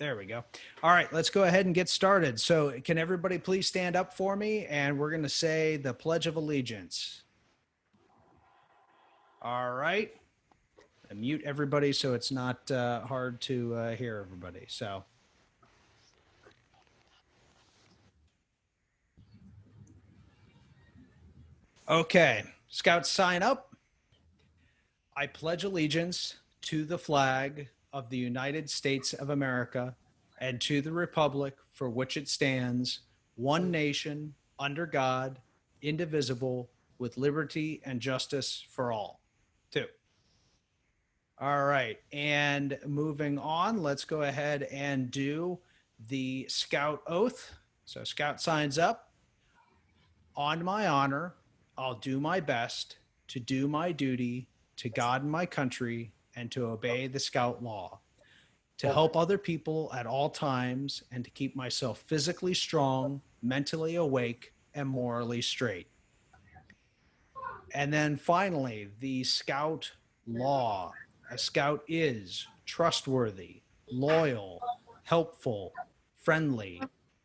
There we go. All right, let's go ahead and get started. So can everybody please stand up for me? And we're going to say the Pledge of Allegiance. All right. I mute everybody so it's not uh, hard to uh, hear everybody. So. Okay, scouts sign up. I pledge allegiance to the flag of the United States of America and to the republic for which it stands, one nation, under God, indivisible, with liberty and justice for all. Two. All right, and moving on, let's go ahead and do the scout oath. So scout signs up. On my honor, I'll do my best to do my duty to God and my country and to obey the scout law, to help other people at all times, and to keep myself physically strong, mentally awake, and morally straight. And then finally, the scout law. A scout is trustworthy, loyal, helpful, friendly,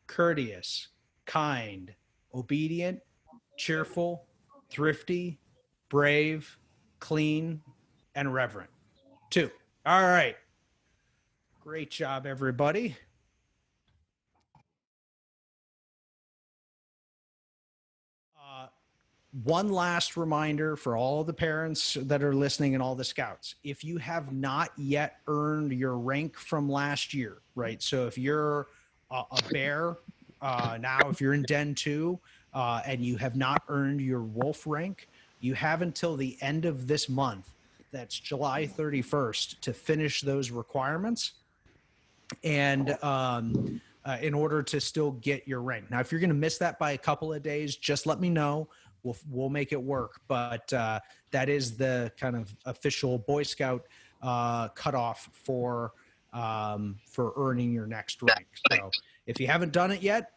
courteous, kind, obedient, cheerful, thrifty, brave, clean, and reverent. Two. All right. Great job, everybody. Uh, one last reminder for all the parents that are listening and all the scouts. If you have not yet earned your rank from last year, right? So if you're a, a bear uh, now, if you're in Den 2 uh, and you have not earned your wolf rank, you have until the end of this month that's July 31st to finish those requirements and um, uh, in order to still get your rank. Now, if you're going to miss that by a couple of days, just let me know. We'll, we'll make it work. But uh, that is the kind of official Boy Scout uh, cutoff for um, for earning your next rank. So if you haven't done it yet,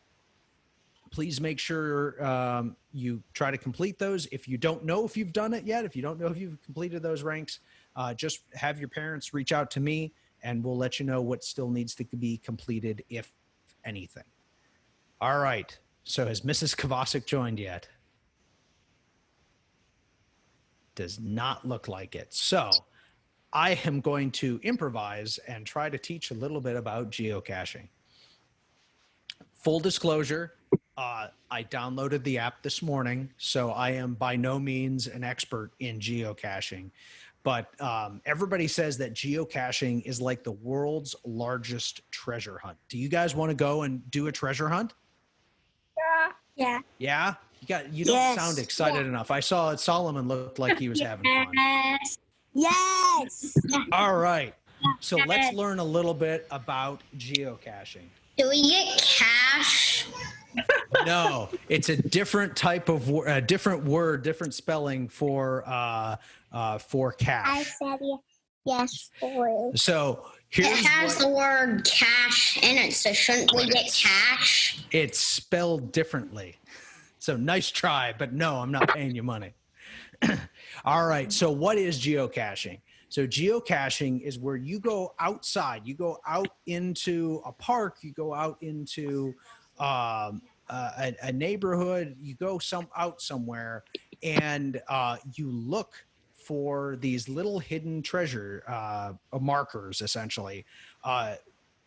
please make sure um, you try to complete those. If you don't know if you've done it yet, if you don't know if you've completed those ranks, uh, just have your parents reach out to me and we'll let you know what still needs to be completed, if anything. All right. So has Mrs. Kovacic joined yet? Does not look like it. So I am going to improvise and try to teach a little bit about geocaching. Full disclosure, uh, I downloaded the app this morning, so I am by no means an expert in geocaching. But um, everybody says that geocaching is like the world's largest treasure hunt. Do you guys want to go and do a treasure hunt? Yeah. Yeah. Yeah? You got you don't Yes. sound excited enough. I saw it Solomon looked like he was having fun. Yes. Yes. All right. So let's learn a little bit about geocaching. Do we get cash? No, it's a different type of wor- a different word, different spelling for uh, uh, for cash. I cash. said ye- yes for So It has what, the word cash in it, so shouldn't we get cash? it's spelled differently. So nice try, but no, I'm not paying you money. All right. So what is geocaching? So geocaching is where you go outside, you go out into a park, you go out into um, uh, a, a neighborhood, you go some out somewhere, and uh, you look for these little hidden treasure uh, markers, essentially, uh,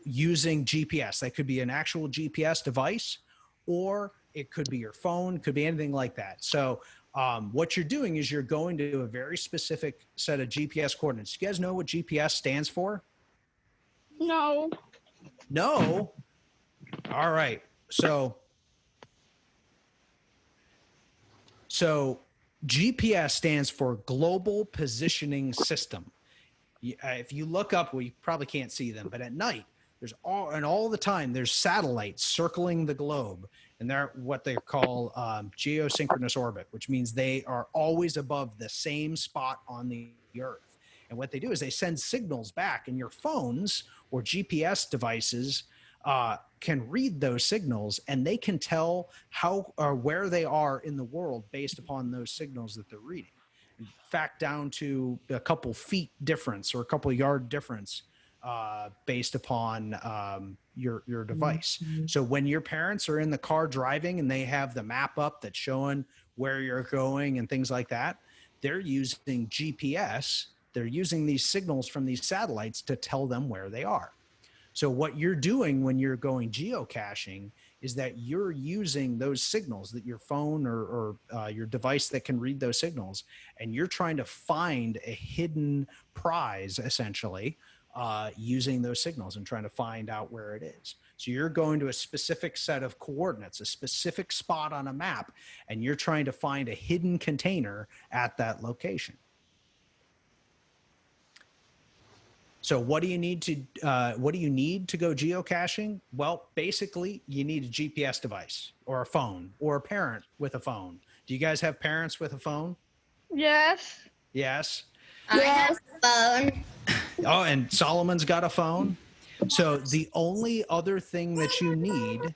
using GPS. That could be an actual GPS device, or it could be your phone, could be anything like that. So um, what you're doing is you're going to a very specific set of GPS coordinates. You guys know what GPS stands for? No. No. All right. So, so GPS stands for Global Positioning System. Uh, If you look up, you probably can't see them, but at night, there's all and all the time there's satellites circling the globe, and they're what they call um, geosynchronous orbit, which means they are always above the same spot on the Earth. And what they do is they send signals back, and your phones or GPS devices uh, can read those signals, and they can tell how or where they are in the world based upon those signals that they're reading. In fact, down to a couple feet difference or a couple yard difference uh, based upon um, your your device. So when your parents are in the car driving and they have the map up that's showing where you're going and things like that, they're using GPS. They're using these signals from these satellites to tell them where they are. So what you're doing when you're going geocaching is that you're using those signals that your phone or, or uh, your device that can read those signals, and you're trying to find a hidden prize essentially uh, using those signals and trying to find out where it is. So you're going to a specific set of coordinates, a specific spot on a map, and you're trying to find a hidden container at that location. So what do you need to uh, what do you need to go geocaching? Well, basically, you need a GPS device or a phone or a parent with a phone. Do you guys have parents with a phone? Yes. Yes. I have a phone. Oh, and Solomon's got a phone. So the only other thing that you need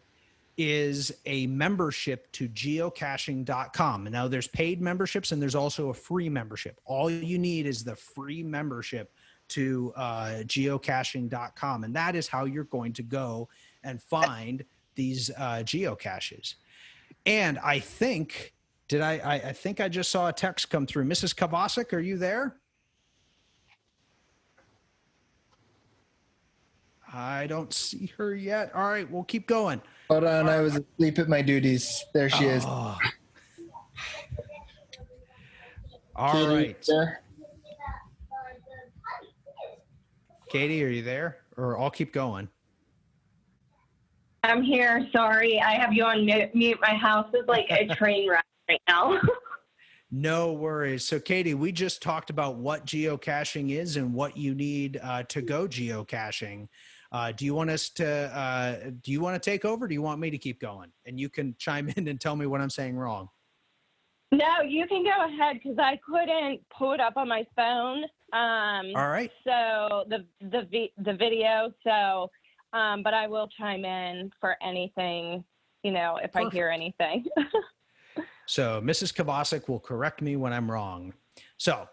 is a membership to geocaching.com. And now there's paid memberships and there's also a free membership. All you need is the free membership to uh, geocaching.com. And that is how you're going to go and find these uh, geocaches. And I think, did I, I, I think I just saw a text come through. Mrs. Kovacic, are you there? I don't see her yet. All right, we'll keep going. Hold on, I was asleep at my duties. There she is. Oh. All Katie, right. there? Katie, are you there? Or I'll keep going. I'm here. Sorry. I have you on mute. My house is like a train wreck right now. No worries. So, Katie, we just talked about what geocaching is and what you need uh, to go geocaching. Uh, do you want us to? Uh, do you want to take over? Do you want me to keep going? And you can chime in and tell me what I'm saying wrong. No, you can go ahead because I couldn't pull it up on my phone. Um, All right. so the the vi- the video. So, um, but I will chime in for anything. You know, if I hear anything. So Mrs. Kovacic will correct me when I'm wrong. So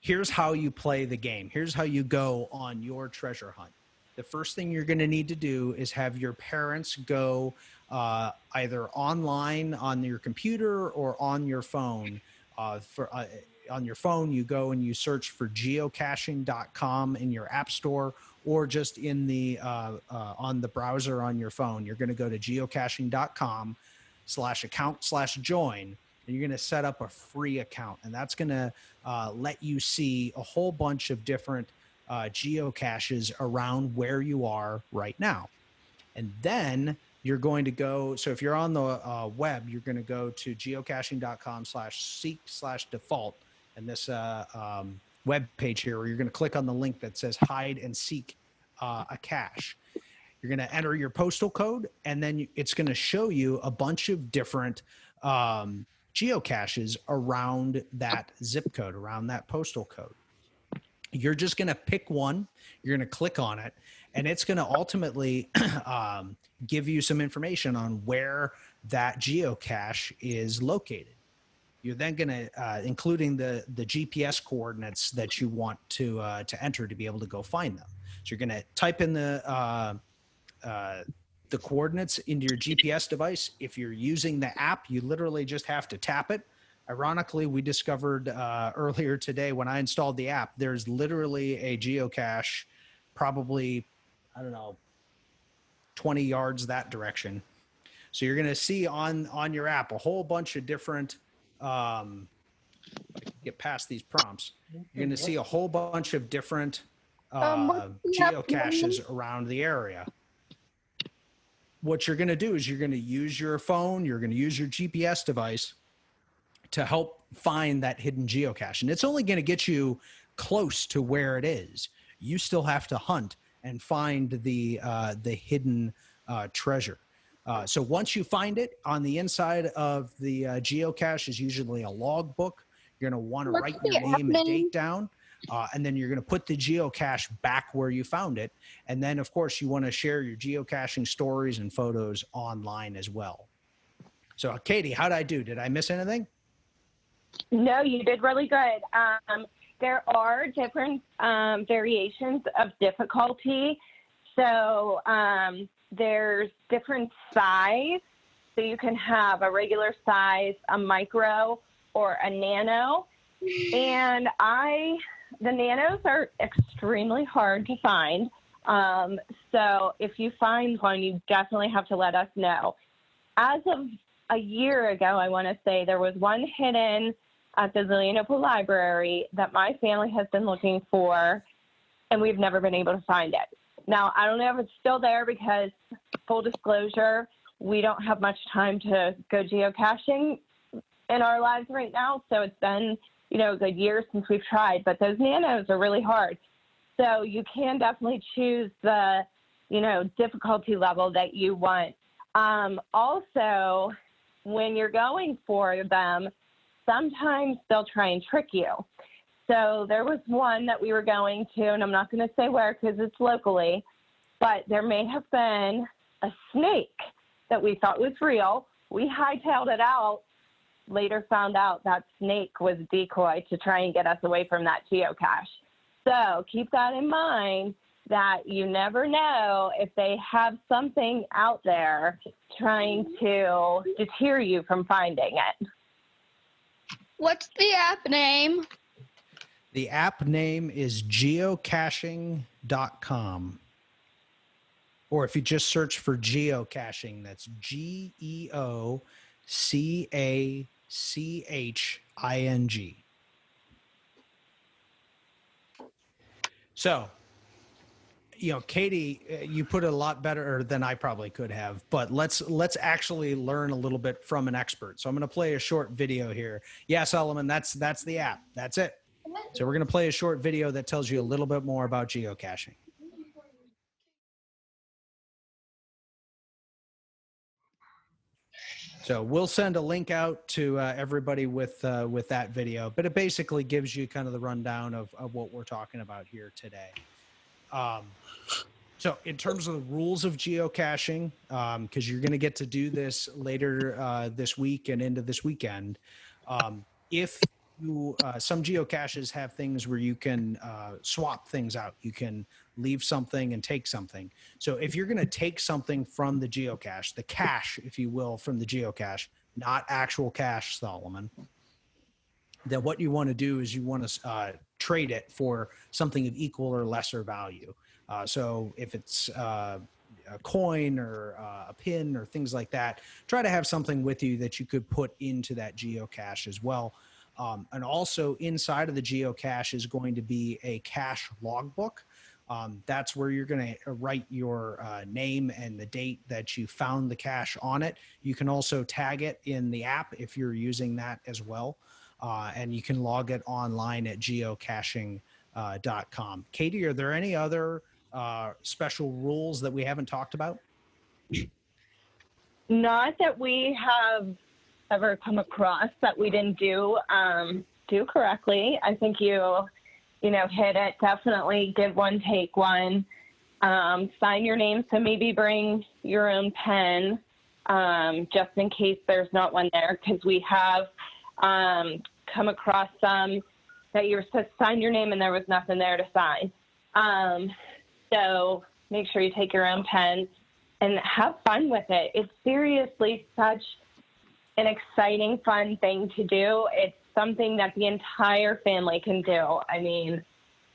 here's how you play the game. Here's how you go on your treasure hunt. The first thing you're going to need to do is have your parents go uh, either online on your computer or on your phone. Uh, for uh, on your phone, you go and you search for geocaching.com in your app store or just in the uh, uh, on the browser on your phone. You're going to go to geocaching.com slash account slash join and you're going to set up a free account and that's going to uh, let you see a whole bunch of different geocaches around where you are right now and then you're going to go so if you're on the uh, web you're going to go to geocaching.com slash seek slash default and this uh, um, web page here where you're going to click on the link that says hide and seek uh, a cache. You're going to enter your postal code and then it's going to show you a bunch of different um, geocaches around that zip code around that postal code. You're just going to pick one you're going to click on it and it's going to ultimately um, give you some information on where that geocache is located you're then going to uh, including the the gps coordinates that you want to uh, to enter to be able to go find them so you're going to type in the uh, uh, the coordinates into your GPS device. If you're using the app, you literally just have to tap it. Ironically, we discovered uh, earlier today when I installed the app, there's literally a geocache, probably, I don't know, 20 yards that direction. So you're going to see on on your app a whole bunch of different. Um, get past these prompts. You're going to see a whole bunch of different uh, Um, the geocaches around the area what you're going to do is you're going to use your phone, you're going to use your GPS device to help find that hidden geocache. And it's only going to get you close to where it is. You still have to hunt and find the uh, the hidden uh, treasure. Uh, so once you find it, on the inside of the uh, geocache is usually a log book. You're going to want to write your name and date down. Uh, and then you're going to put the geocache back where you found it. And then, of course, you want to share your geocaching stories and photos online as well. So, Katie, how did I do? Did I miss anything? no, you did really good. Um, there are different um, variations of difficulty. So um, there's different size. So you can have a regular size, a micro, or a nano. And I, the nanos are extremely hard to find. Um, so if you find one, you definitely have to let us know. As of a year ago, I want to say there was one hidden at the Zelienople Library that my family has been looking for, and we've never been able to find it. Now, I don't know if it's still there because, full disclosure, we don't have much time to go geocaching in our lives right now. So it's been, you know, a good year since we've tried, but those nanos are really hard. So you can definitely choose the, you know, difficulty level that you want. Um, also, when you're going for them, sometimes they'll try and trick you. So there was one that we were going to, and I'm not going to say where because it's locally, but there may have been a snake that we thought was real. We hightailed it out. Later found out that snake was decoy to try and get us away from that geocache. So keep that in mind that you never know if they have something out there trying to deter you from finding it. What's the app name? The app name is geocaching.com. Or if you just search for geocaching, that's G E O C A C H I N G. So, you know, Katie, uh, you put it a lot better than I probably could have, but let's let's actually learn a little bit from an expert. So I'm going to play a short video here. Yeah, Solomon, that's that's the app. That's it. So we're going to play a short video that tells you a little bit more about geocaching. So we'll send a link out to uh, everybody with uh, with that video, but it basically gives you kind of the rundown of, of what we're talking about here today. Um, so in terms of the rules of geocaching, because you're going to get to do this later uh, this week and into this weekend, um, if you uh, some geocaches have things where you can uh, swap things out. You can leave something and take something. So if you're going to take something from the geocache, the cache, if you will, from the geocache, not actual cash, Solomon, then what you want to do is you want to uh, trade it for something of equal or lesser value. Uh, so if it's uh, a coin or uh, a pin or things like that, try to have something with you that you could put into that geocache as well. Um, and also inside of the geocache is going to be a cache logbook. Um, that's where you're going to write your uh, name and the date that you found the cache on it. You can also tag it in the app if you're using that as well. Uh, and you can log it online at geocaching.com. Uh, Katie, are there any other uh, special rules that we haven't talked about? Not that we have ever come across that we didn't do um, do correctly. I think you, you know, hit it. Definitely give one, take one. Um, sign your name, so maybe bring your own pen um, just in case there's not one there, because we have um, come across some that you were supposed to sign your name and there was nothing there to sign. Um, so make sure you take your own pen and have fun with it. It's seriously such an exciting, fun thing to do. It's something that the entire family can do. I mean,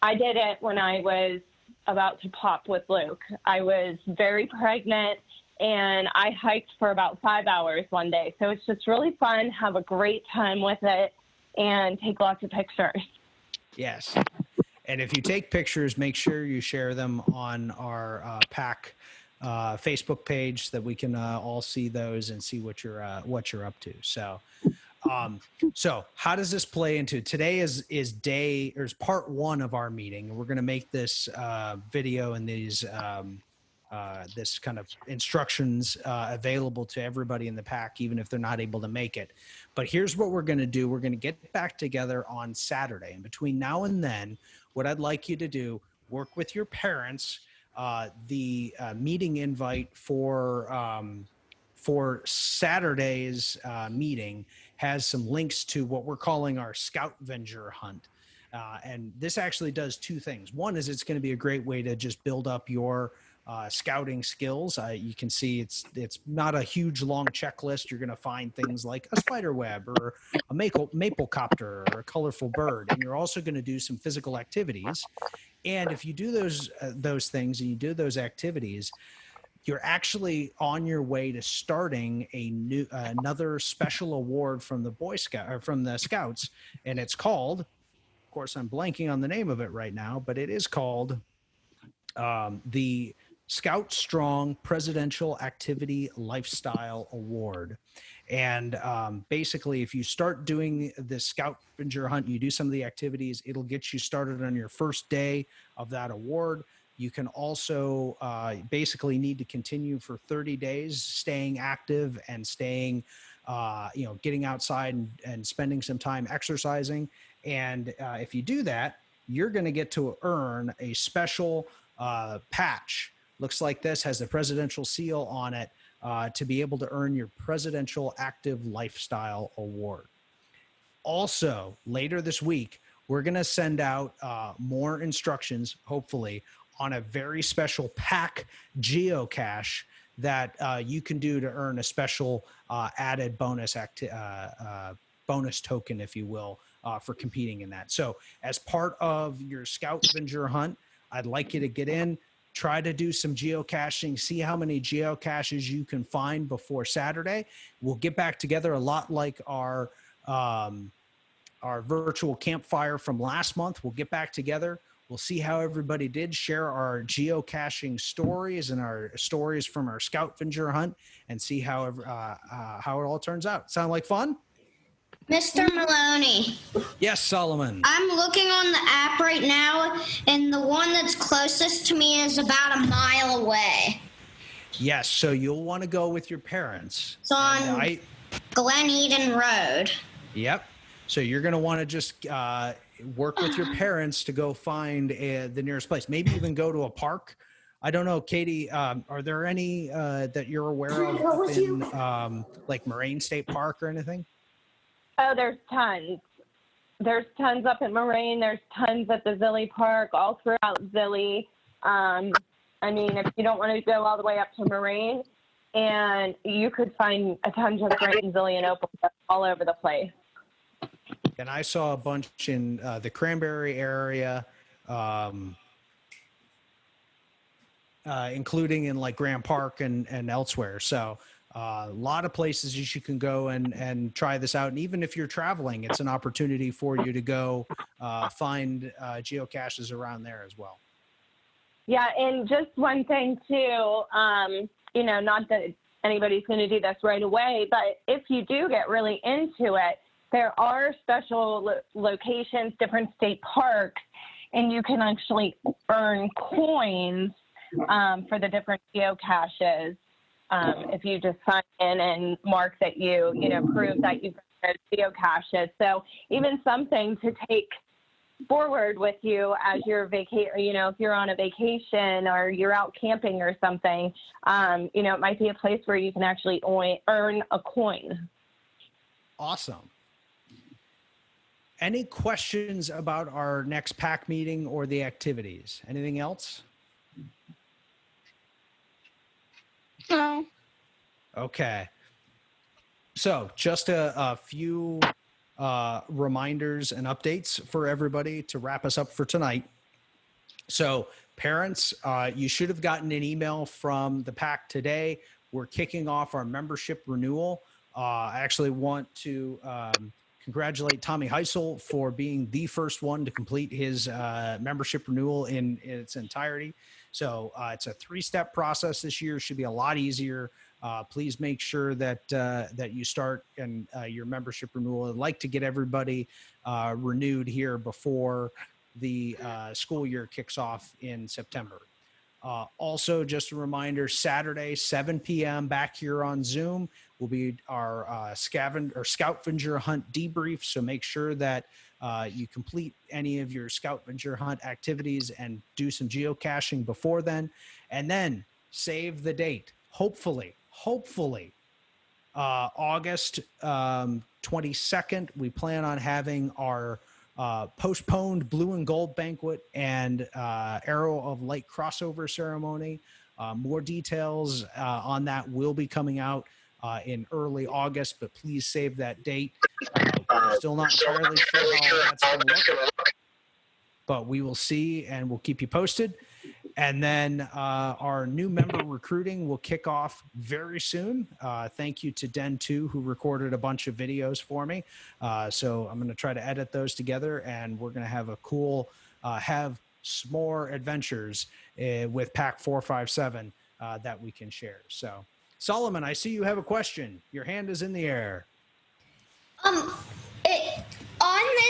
I did it when I was about to pop with Luke. I was very pregnant and I hiked for about five hours one day. So it's just really fun, have a great time with it, and take lots of pictures. Yes. And if you take pictures, make sure you share them on our uh, pack uh, Facebook page so that we can uh, all see those and see what you're uh, what you're up to. So, um, so how does this play into today? Is is day or is part one of our meeting? We're going to make this uh, video and these um, uh, this kind of instructions uh, available to everybody in the pack, even if they're not able to make it. But here's what we're going to do: we're going to get back together on Saturday, and between now and then, what I'd like you to do work with your parents uh, the uh, meeting invite for um, for Saturday's uh, meeting has some links to what we're calling our Scout Venger hunt. And this actually does two things. One is it's going to be a great way to just build up your uh, scouting skills. Uh, you can see it's it's not a huge long checklist. You're going to find things like a spider web or a maple maple copter or a colorful bird, and you're also going to do some physical activities. And if you do those uh, those things and you do those activities, you're actually on your way to starting a new another special award from the Boy Scout or from the Scouts, and it's called. Of course, I'm blanking on the name of it right now, but it is called um, the Scout Strong Presidential Activity Lifestyle Award. And um, basically, if you start doing the scavenger hunt, you do some of the activities, it'll get you started on your first day of that award. You can also uh, basically need to continue for 30 days, staying active and staying, uh, you know, getting outside and, and spending some time exercising. And uh, if you do that, you're going to get to earn a special uh, patch. Looks like this has the presidential seal on it uh, to be able to earn your Presidential Active Lifestyle Award. Also, later this week, we're going to send out uh, more instructions, hopefully, on a very special pack geocache that uh, you can do to earn a special uh, added bonus acti- uh, uh, bonus token, if you will, uh, for competing in that. So, as part of your scavenger hunt, I'd like you to get in, try to do some geocaching, see how many geocaches you can find before Saturday. We'll get back together a lot like our um, our virtual campfire from last month. We'll get back together. We'll see how everybody did share our geocaching stories and our stories from our Scout scavenger hunt, and see how uh, uh, how it all turns out. Sound like fun? Mr. Maloney, Yes, Solomon. I'm looking on the app right now, and the one that's closest to me is about a mile away. Yes, so you'll want to go with your parents. It's on I, Glen Eden Road. Yep. So you're going to want to just uh, work with your parents to go find uh, the nearest place. Maybe even go to a park. I don't know, Katie. Um, are there any uh, that you're aware of What up was in um, like Moraine State Park or anything? Oh, there's tons. There's tons up at Moraine. There's tons at the Zilly Park, all throughout Zilly. Um, I mean, if you don't want to go all the way up to Moraine, and you could find a ton just right in Opal, all over the place. And I saw a bunch in uh, the Cranberry area, um, uh, including in like Graham Park and, and elsewhere. So uh, a lot of places you can go and, and try this out. And even if you're traveling, it's an opportunity for you to go uh, find uh, geocaches around there as well. Yeah, and just one thing too, um, you know, not that anybody's going to do this right away, but if you do get really into it, there are special lo- locations, different state parks, and you can actually earn coins um, for the different geocaches. Um, if you just sign in and mark that you, you know, prove that you've got those geocaches. So even something to take forward with you as you're vaca- you know, if you're on a vacation or you're out camping or something, um, you know, it might be a place where you can actually earn a coin. Awesome. Any questions about our next pack meeting or the activities? Anything else? No. Okay. So just a, a few uh, reminders and updates for everybody to wrap us up for tonight. So parents, uh, you should have gotten an email from the pack today. We're kicking off our membership renewal. Uh, I actually want to um, congratulate Tommy Heisel for being the first one to complete his uh, membership renewal in, in its entirety. So uh, it's a three-step process this year. Should be a lot easier. Uh, please make sure that uh, that you start and uh, your membership renewal. I'd like to get everybody uh, renewed here before the school year kicks off in September. Uh, also, just a reminder: Saturday, 7 p.m. back here on Zoom will be our uh, scavenger or scavenger hunt debrief. So make sure that uh, you complete any of your scavenger hunt activities and do some geocaching before then, and then save the date. Hopefully, hopefully, uh, August um, 22nd, we plan on having our uh, postponed blue and gold banquet and uh, arrow of light crossover ceremony. Uh, more details uh, on that will be coming out uh, in early August, but please save that date. Uh, still not entirely sure how that's going to look, but we will see and we'll keep you posted. And then uh, our new member recruiting will kick off very soon. Uh, thank you to Den 2 who recorded a bunch of videos for me. Uh, so I'm going to try to edit those together and we're going to have a cool, uh, have s'more adventures uh, with Pack 457 uh, that we can share. So, Solomon, I see you have a question. Your hand is in the air. Um,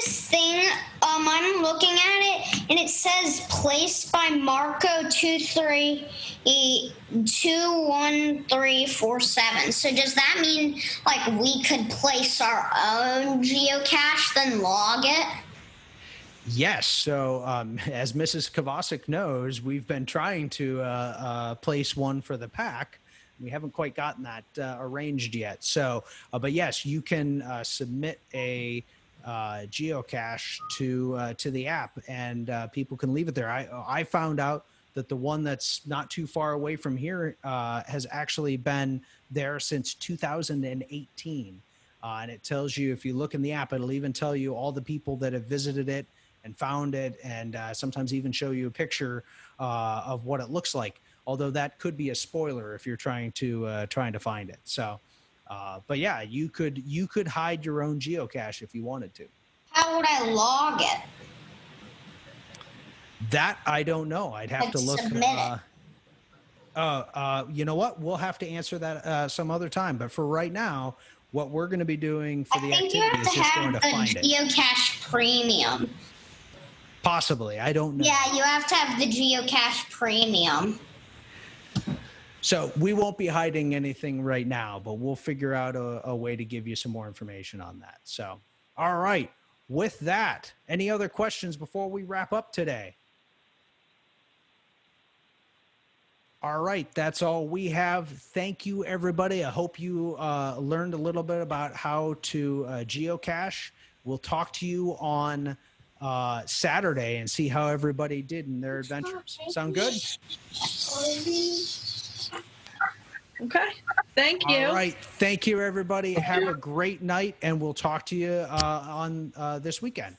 this thing, um, I'm looking at it, and it says placed by Marco two three e two one three four seven. So does that mean like we could place our own geocache then log it? Yes. So, um, as Mrs. Kovacic knows, we've been trying to uh, uh, place one for the pack. We haven't quite gotten that uh, arranged yet. So, uh, but yes, you can uh, submit a uh, geocache to uh, to the app, and uh, people can leave it there. I I found out that the one that's not too far away from here uh, has actually been there since 2018. Uh, and it tells you if you look in the app, it'll even tell you all the people that have visited it and found it, and uh, sometimes even show you a picture uh, of what it looks like. Although that could be a spoiler if you're trying to uh, trying to find it. So, uh, but yeah, you could you could hide your own geocache if you wanted to. How would I log it? That I don't know. I'd have to look. submit it. Uh, uh, uh, you know what? We'll have to answer that uh, some other time. But for right now, what we're going to be doing for I the activity have is just going to find it. geocache premium. Possibly, I don't know. Yeah, you have to have the geocache premium. So we won't be hiding anything right now, but we'll figure out a, a way to give you some more information on that. So, all right. With that, any other questions before we wrap up today? All right, that's all we have. Thank you, everybody. I hope you uh, learned a little bit about how to uh, geocache. We'll talk to you on uh, Saturday and see how everybody did in their adventures. Sound good? Okay. Thank you. All right. Thank you, everybody. Have a great night, and we'll talk to you uh, on uh, this weekend.